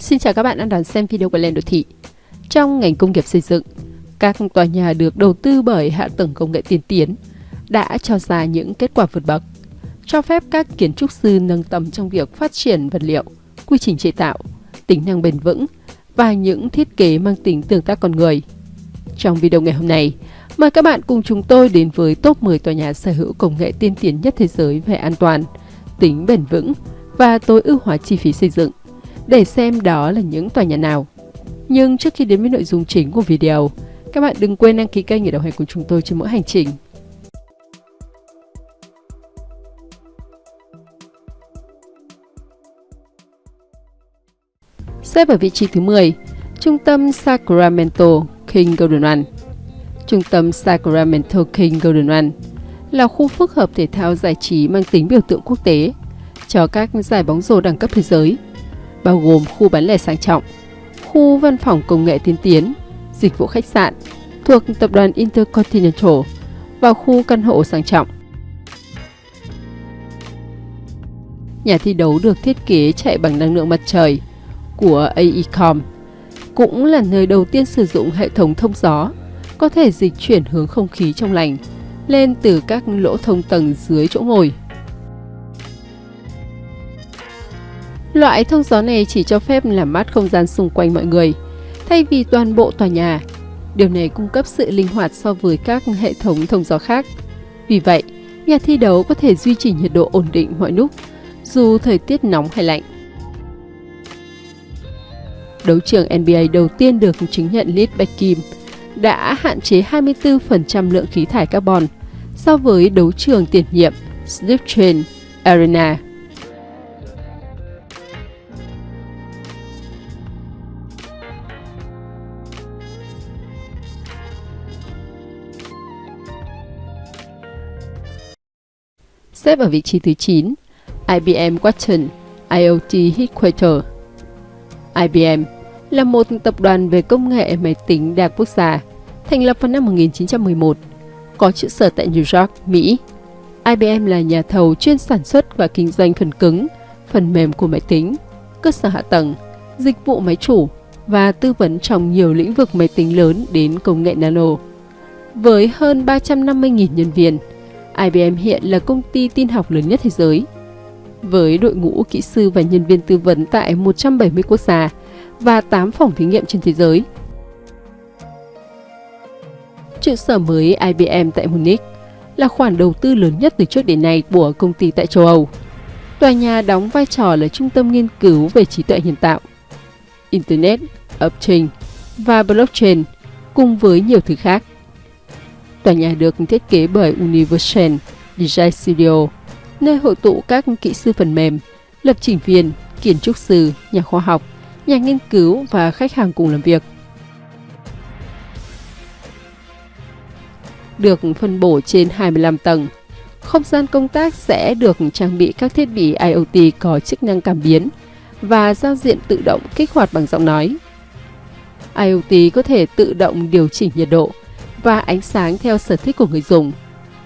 Xin chào các bạn đang đón xem video của Lên Đô Thị. Trong ngành công nghiệp xây dựng, các tòa nhà được đầu tư bởi hạ tầng công nghệ tiên tiến đã cho ra những kết quả vượt bậc, cho phép các kiến trúc sư nâng tầm trong việc phát triển vật liệu, quy trình chế tạo, tính năng bền vững và những thiết kế mang tính tương tác con người. Trong video ngày hôm nay, mời các bạn cùng chúng tôi đến với top 10 tòa nhà sở hữu công nghệ tiên tiến nhất thế giới về an toàn, tính bền vững và tối ưu hóa chi phí xây dựng để xem đó là những tòa nhà nào. Nhưng trước khi đến với nội dung chính của video, các bạn đừng quên đăng ký kênh để đồng hành cùng chúng tôi trên mỗi hành trình. Xếp ở vị trí thứ 10, Trung tâm Sacramento King Golden One Trung tâm Sacramento King Golden One là khu phức hợp thể thao giải trí mang tính biểu tượng quốc tế cho các giải bóng rổ đẳng cấp thế giới bao gồm khu bán lẻ sang trọng, khu văn phòng công nghệ tiên tiến, dịch vụ khách sạn thuộc tập đoàn Intercontinental và khu căn hộ sang trọng. Nhà thi đấu được thiết kế chạy bằng năng lượng mặt trời của AECOM, cũng là nơi đầu tiên sử dụng hệ thống thông gió, có thể dịch chuyển hướng không khí trong lành lên từ các lỗ thông tầng dưới chỗ ngồi. Loại thông gió này chỉ cho phép làm mát không gian xung quanh mọi người, thay vì toàn bộ tòa nhà. Điều này cung cấp sự linh hoạt so với các hệ thống thông gió khác. Vì vậy, nhà thi đấu có thể duy trì nhiệt độ ổn định mọi lúc, dù thời tiết nóng hay lạnh. Đấu trường NBA đầu tiên được chứng nhận LEED Kim đã hạn chế 24% lượng khí thải carbon so với đấu trường tiền nhiệm Sliptrain Arena xếp ở vị trí thứ 9, IBM Watson IoT Headquarter. IBM là một tập đoàn về công nghệ máy tính đa quốc gia, thành lập vào năm 1911, có trụ sở tại New York, Mỹ. IBM là nhà thầu chuyên sản xuất và kinh doanh phần cứng, phần mềm của máy tính, cơ sở hạ tầng, dịch vụ máy chủ và tư vấn trong nhiều lĩnh vực máy tính lớn đến công nghệ nano. Với hơn 350.000 nhân viên, IBM hiện là công ty tin học lớn nhất thế giới. Với đội ngũ kỹ sư và nhân viên tư vấn tại 170 quốc gia và 8 phòng thí nghiệm trên thế giới. Trụ sở mới IBM tại Munich là khoản đầu tư lớn nhất từ trước đến nay của công ty tại châu Âu. Tòa nhà đóng vai trò là trung tâm nghiên cứu về trí tuệ nhân tạo, Internet lập trình và blockchain cùng với nhiều thứ khác. Tòa nhà được thiết kế bởi Universal Design Studio, nơi hội tụ các kỹ sư phần mềm, lập trình viên, kiến trúc sư, nhà khoa học, nhà nghiên cứu và khách hàng cùng làm việc. Được phân bổ trên 25 tầng, không gian công tác sẽ được trang bị các thiết bị IoT có chức năng cảm biến và giao diện tự động kích hoạt bằng giọng nói. IoT có thể tự động điều chỉnh nhiệt độ, và ánh sáng theo sở thích của người dùng,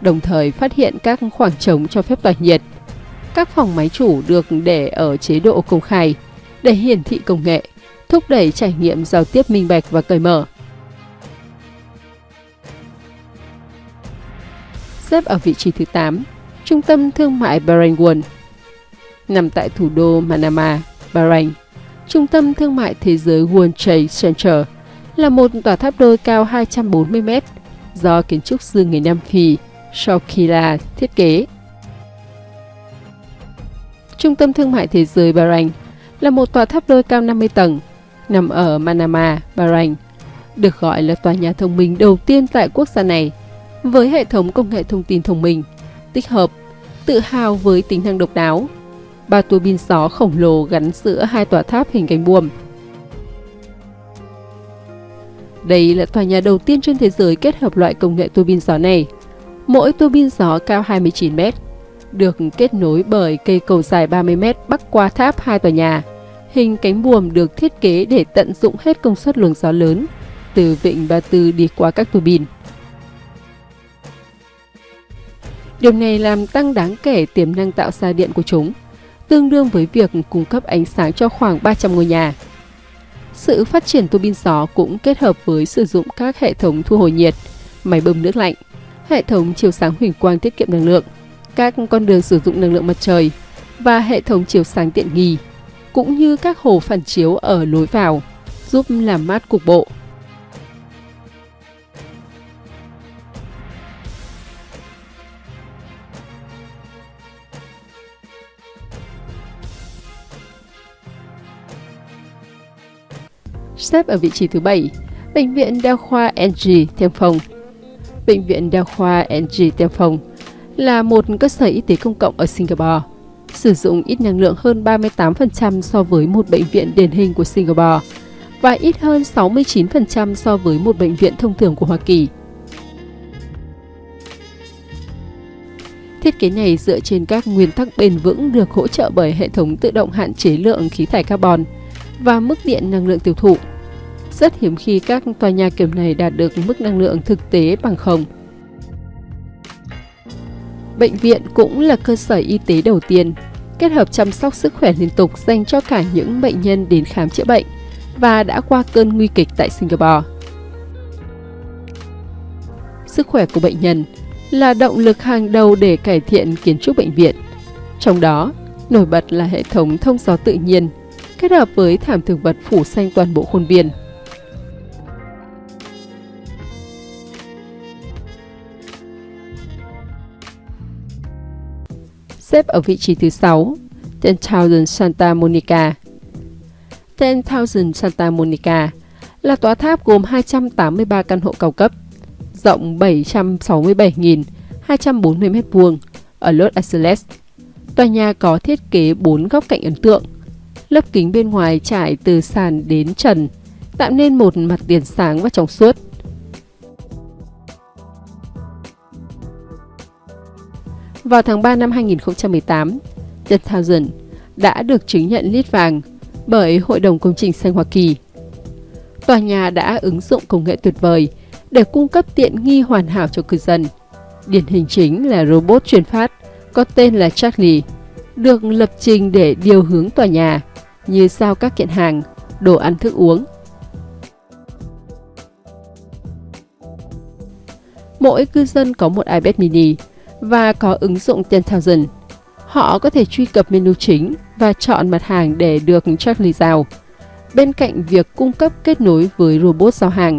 đồng thời phát hiện các khoảng trống cho phép tỏa nhiệt. Các phòng máy chủ được để ở chế độ công khai để hiển thị công nghệ, thúc đẩy trải nghiệm giao tiếp minh bạch và cởi mở. Xếp ở vị trí thứ 8, Trung tâm Thương mại Bahrain World Nằm tại thủ đô Manama, Bahrain, Trung tâm Thương mại Thế giới World Trade Center – là một tòa tháp đôi cao 240 mét do kiến trúc sư người Nam Phi Shokila thiết kế. Trung tâm Thương mại Thế giới Bahrain là một tòa tháp đôi cao 50 tầng, nằm ở Manama, Bahrain, được gọi là tòa nhà thông minh đầu tiên tại quốc gia này, với hệ thống công nghệ thông tin thông minh, tích hợp, tự hào với tính năng độc đáo. Ba tua bin gió khổng lồ gắn giữa hai tòa tháp hình cánh buồm đây là tòa nhà đầu tiên trên thế giới kết hợp loại công nghệ tua bin gió này. Mỗi tua bin gió cao 29 mét, được kết nối bởi cây cầu dài 30 mét bắc qua tháp hai tòa nhà. Hình cánh buồm được thiết kế để tận dụng hết công suất luồng gió lớn từ vịnh Ba Tư đi qua các tua bin. Điều này làm tăng đáng kể tiềm năng tạo ra điện của chúng, tương đương với việc cung cấp ánh sáng cho khoảng 300 ngôi nhà sự phát triển tua bin gió cũng kết hợp với sử dụng các hệ thống thu hồi nhiệt, máy bơm nước lạnh, hệ thống chiếu sáng huỳnh quang tiết kiệm năng lượng, các con đường sử dụng năng lượng mặt trời và hệ thống chiếu sáng tiện nghi, cũng như các hồ phản chiếu ở lối vào, giúp làm mát cục bộ. Xếp ở vị trí thứ 7, Bệnh viện Đa khoa NG Tiêm Phong. Bệnh viện Đa khoa NG Tiêm Phong là một cơ sở y tế công cộng ở Singapore, sử dụng ít năng lượng hơn 38% so với một bệnh viện điển hình của Singapore và ít hơn 69% so với một bệnh viện thông thường của Hoa Kỳ. Thiết kế này dựa trên các nguyên tắc bền vững được hỗ trợ bởi hệ thống tự động hạn chế lượng khí thải carbon và mức điện năng lượng tiêu thụ. Rất hiếm khi các tòa nhà kiểu này đạt được mức năng lượng thực tế bằng không. Bệnh viện cũng là cơ sở y tế đầu tiên kết hợp chăm sóc sức khỏe liên tục dành cho cả những bệnh nhân đến khám chữa bệnh và đã qua cơn nguy kịch tại Singapore. Sức khỏe của bệnh nhân là động lực hàng đầu để cải thiện kiến trúc bệnh viện. Trong đó, nổi bật là hệ thống thông gió tự nhiên kết hợp với thảm thực vật phủ xanh toàn bộ khuôn viên. xếp ở vị trí thứ 6, 10,000 Santa Monica. 10,000 Santa Monica là tòa tháp gồm 283 căn hộ cao cấp, rộng 767.240 m2 ở Los Angeles. Tòa nhà có thiết kế 4 góc cạnh ấn tượng, lớp kính bên ngoài trải từ sàn đến trần, tạo nên một mặt tiền sáng và trong suốt. Vào tháng 3 năm 2018, The Thousand đã được chứng nhận lít vàng bởi Hội đồng Công trình Xanh Hoa Kỳ. Tòa nhà đã ứng dụng công nghệ tuyệt vời để cung cấp tiện nghi hoàn hảo cho cư dân. Điển hình chính là robot truyền phát có tên là Charlie, được lập trình để điều hướng tòa nhà như sao các kiện hàng, đồ ăn thức uống. Mỗi cư dân có một iPad mini và có ứng dụng 10,000. Họ có thể truy cập menu chính và chọn mặt hàng để được Charlie giao. Bên cạnh việc cung cấp kết nối với robot giao hàng,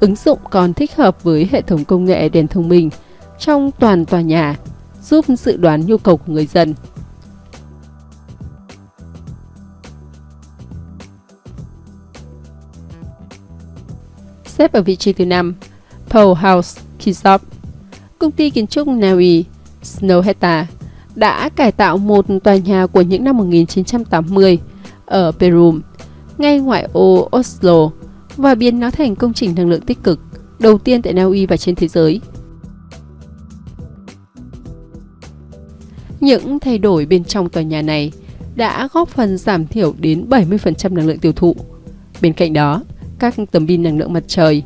ứng dụng còn thích hợp với hệ thống công nghệ đèn thông minh trong toàn tòa nhà, giúp dự đoán nhu cầu của người dân. Xếp ở vị trí thứ 5, Paul House Kisop. công ty kiến trúc Naui Snowheta đã cải tạo một tòa nhà của những năm 1980 ở Peru, ngay ngoại ô Oslo và biến nó thành công trình năng lượng tích cực đầu tiên tại Na Uy và trên thế giới. Những thay đổi bên trong tòa nhà này đã góp phần giảm thiểu đến 70% năng lượng tiêu thụ. Bên cạnh đó, các tấm pin năng lượng mặt trời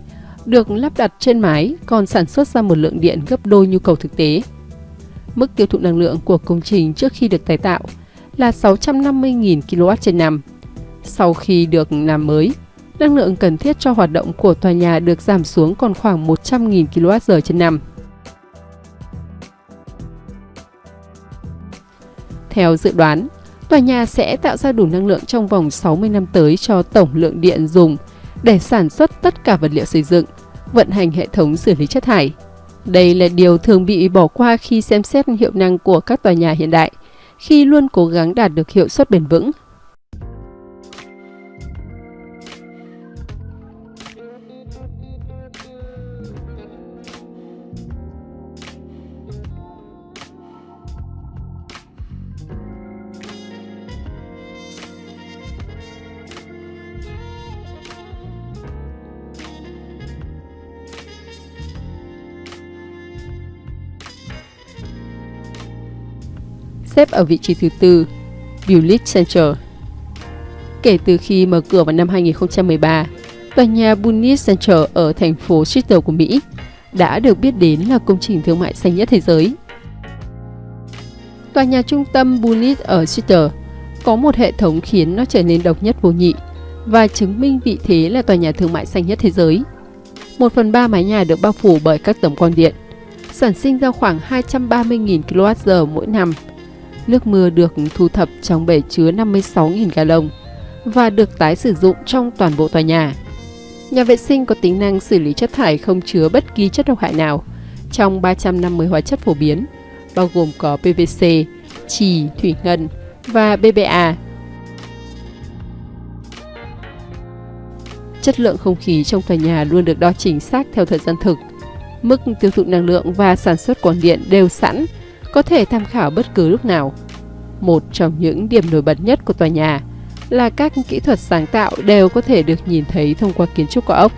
được lắp đặt trên mái còn sản xuất ra một lượng điện gấp đôi nhu cầu thực tế. Mức tiêu thụ năng lượng của công trình trước khi được tái tạo là 650.000 kW trên năm. Sau khi được làm mới, năng lượng cần thiết cho hoạt động của tòa nhà được giảm xuống còn khoảng 100.000 kWh trên năm. Theo dự đoán, tòa nhà sẽ tạo ra đủ năng lượng trong vòng 60 năm tới cho tổng lượng điện dùng để sản xuất tất cả vật liệu xây dựng, vận hành hệ thống xử lý chất thải. Đây là điều thường bị bỏ qua khi xem xét hiệu năng của các tòa nhà hiện đại, khi luôn cố gắng đạt được hiệu suất bền vững xếp ở vị trí thứ tư, Bullitt Center. Kể từ khi mở cửa vào năm 2013, tòa nhà Bullitt Center ở thành phố Seattle của Mỹ đã được biết đến là công trình thương mại xanh nhất thế giới. Tòa nhà trung tâm Bullitt ở Seattle có một hệ thống khiến nó trở nên độc nhất vô nhị và chứng minh vị thế là tòa nhà thương mại xanh nhất thế giới. Một phần ba mái nhà được bao phủ bởi các tấm quang điện, sản sinh ra khoảng 230.000 kWh mỗi năm. Nước mưa được thu thập trong bể chứa 56.000 gallon và được tái sử dụng trong toàn bộ tòa nhà. Nhà vệ sinh có tính năng xử lý chất thải không chứa bất kỳ chất độc hại nào trong 350 hóa chất phổ biến, bao gồm có PVC, trì, thủy ngân và BPA. Chất lượng không khí trong tòa nhà luôn được đo chính xác theo thời gian thực. Mức tiêu thụ năng lượng và sản xuất quang điện đều sẵn, có thể tham khảo bất cứ lúc nào. Một trong những điểm nổi bật nhất của tòa nhà là các kỹ thuật sáng tạo đều có thể được nhìn thấy thông qua kiến trúc của ốc.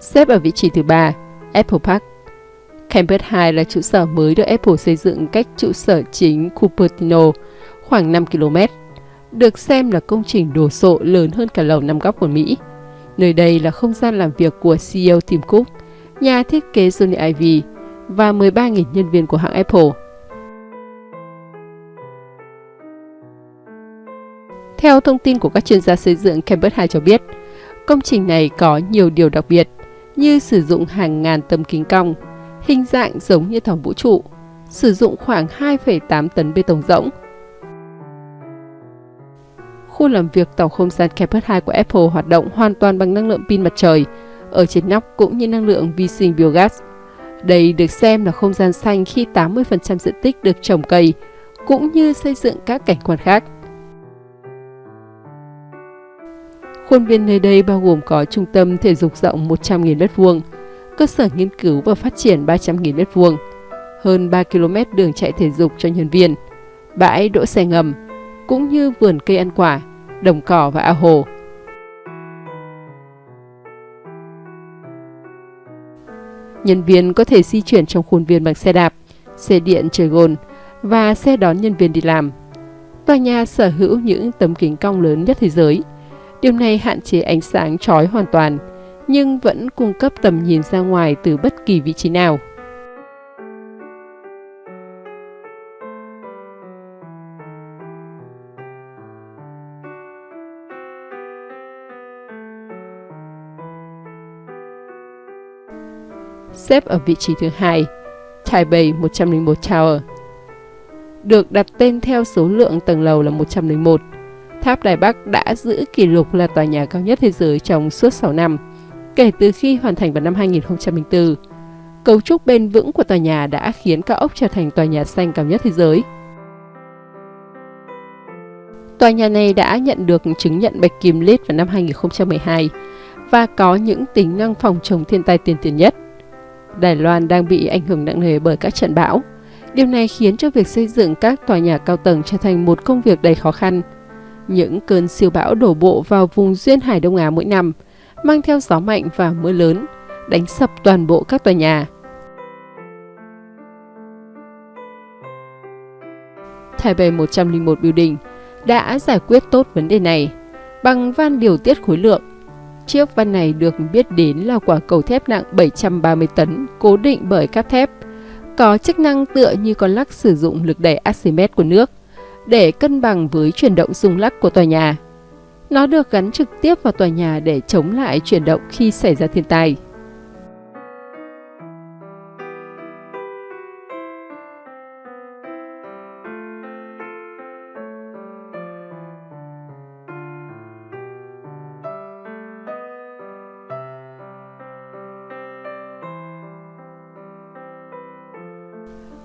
Xếp ở vị trí thứ ba, Apple Park. Campus 2 là trụ sở mới được Apple xây dựng cách trụ sở chính Cupertino khoảng 5 km được xem là công trình đồ sộ lớn hơn cả lầu năm góc của Mỹ. Nơi đây là không gian làm việc của CEO Tim Cook, nhà thiết kế Johnny Ivy và 13.000 nhân viên của hãng Apple. Theo thông tin của các chuyên gia xây dựng, Campus 2 cho biết, công trình này có nhiều điều đặc biệt như sử dụng hàng ngàn tấm kính cong, hình dạng giống như thỏm vũ trụ, sử dụng khoảng 2,8 tấn bê tông rỗng, khu làm việc tàu không gian Kepler 2 của Apple hoạt động hoàn toàn bằng năng lượng pin mặt trời, ở trên nóc cũng như năng lượng vi sinh biogas. Đây được xem là không gian xanh khi 80% diện tích được trồng cây, cũng như xây dựng các cảnh quan khác. Khuôn viên nơi đây bao gồm có trung tâm thể dục rộng 100.000 m2, cơ sở nghiên cứu và phát triển 300.000 m2, hơn 3 km đường chạy thể dục cho nhân viên, bãi đỗ xe ngầm, cũng như vườn cây ăn quả, đồng cỏ và ao hồ. Nhân viên có thể di chuyển trong khuôn viên bằng xe đạp, xe điện trời gồn và xe đón nhân viên đi làm. Tòa nhà sở hữu những tấm kính cong lớn nhất thế giới. Điều này hạn chế ánh sáng chói hoàn toàn, nhưng vẫn cung cấp tầm nhìn ra ngoài từ bất kỳ vị trí nào. xếp ở vị trí thứ hai, Taipei 101 Tower. Được đặt tên theo số lượng tầng lầu là 101, Tháp Đài Bắc đã giữ kỷ lục là tòa nhà cao nhất thế giới trong suốt 6 năm, kể từ khi hoàn thành vào năm 2004. Cấu trúc bền vững của tòa nhà đã khiến cao ốc trở thành tòa nhà xanh cao nhất thế giới. Tòa nhà này đã nhận được chứng nhận Bạch Kim lít vào năm 2012 và có những tính năng phòng chống thiên tai tiên tiến nhất. Đài Loan đang bị ảnh hưởng nặng nề bởi các trận bão. Điều này khiến cho việc xây dựng các tòa nhà cao tầng trở thành một công việc đầy khó khăn. Những cơn siêu bão đổ bộ vào vùng duyên hải Đông Á mỗi năm, mang theo gió mạnh và mưa lớn, đánh sập toàn bộ các tòa nhà. Taipei 101 Building đã giải quyết tốt vấn đề này bằng van điều tiết khối lượng Chiếc van này được biết đến là quả cầu thép nặng 730 tấn, cố định bởi cáp thép, có chức năng tựa như con lắc sử dụng lực đẩy Archimedes của nước để cân bằng với chuyển động rung lắc của tòa nhà. Nó được gắn trực tiếp vào tòa nhà để chống lại chuyển động khi xảy ra thiên tai.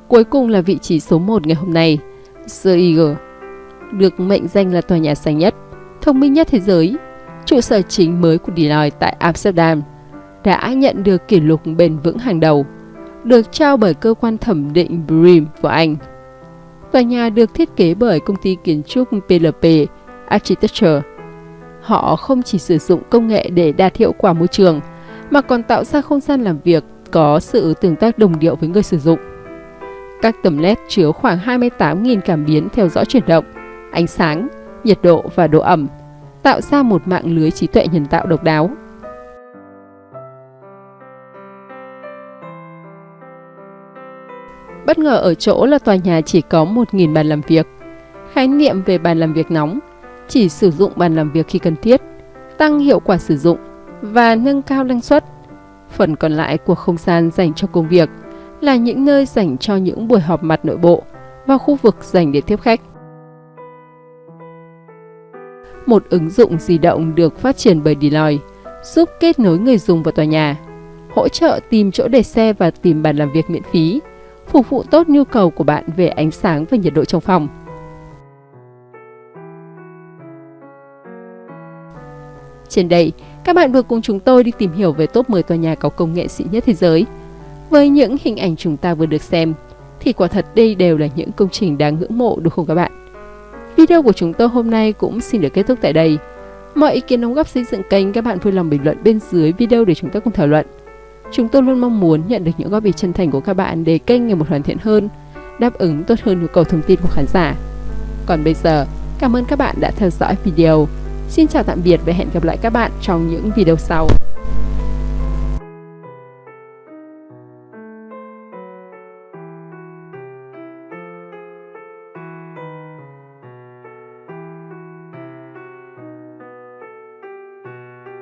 Cuối cùng là vị trí số 1 ngày hôm nay, The Eagle, được mệnh danh là tòa nhà xanh nhất, thông minh nhất thế giới. Trụ sở chính mới của Deloitte tại Amsterdam đã nhận được kỷ lục bền vững hàng đầu, được trao bởi cơ quan thẩm định BREEAM của Anh. Tòa nhà được thiết kế bởi công ty kiến trúc PLP Architecture. Họ không chỉ sử dụng công nghệ để đạt hiệu quả môi trường, mà còn tạo ra không gian làm việc có sự tương tác đồng điệu với người sử dụng. Các tấm LED chứa khoảng 28.000 cảm biến theo dõi chuyển động, ánh sáng, nhiệt độ và độ ẩm, tạo ra một mạng lưới trí tuệ nhân tạo độc đáo. Bất ngờ ở chỗ là tòa nhà chỉ có 1.000 bàn làm việc. Khái niệm về bàn làm việc nóng chỉ sử dụng bàn làm việc khi cần thiết, tăng hiệu quả sử dụng và nâng cao năng suất. Phần còn lại của không gian dành cho công việc là những nơi dành cho những buổi họp mặt nội bộ và khu vực dành để tiếp khách. Một ứng dụng di động được phát triển bởi Deloitte giúp kết nối người dùng vào tòa nhà, hỗ trợ tìm chỗ để xe và tìm bàn làm việc miễn phí, phục vụ tốt nhu cầu của bạn về ánh sáng và nhiệt độ trong phòng. Trên đây, các bạn vừa cùng chúng tôi đi tìm hiểu về top 10 tòa nhà có công nghệ xịn nhất thế giới. Với những hình ảnh chúng ta vừa được xem, thì quả thật đây đều là những công trình đáng ngưỡng mộ đúng không các bạn? Video của chúng tôi hôm nay cũng xin được kết thúc tại đây. Mọi ý kiến đóng góp xây dựng kênh các bạn vui lòng bình luận bên dưới video để chúng ta cùng thảo luận. Chúng tôi luôn mong muốn nhận được những góp ý chân thành của các bạn để kênh ngày một hoàn thiện hơn, đáp ứng tốt hơn nhu cầu thông tin của khán giả. Còn bây giờ, cảm ơn các bạn đã theo dõi video. Xin chào tạm biệt và hẹn gặp lại các bạn trong những video sau.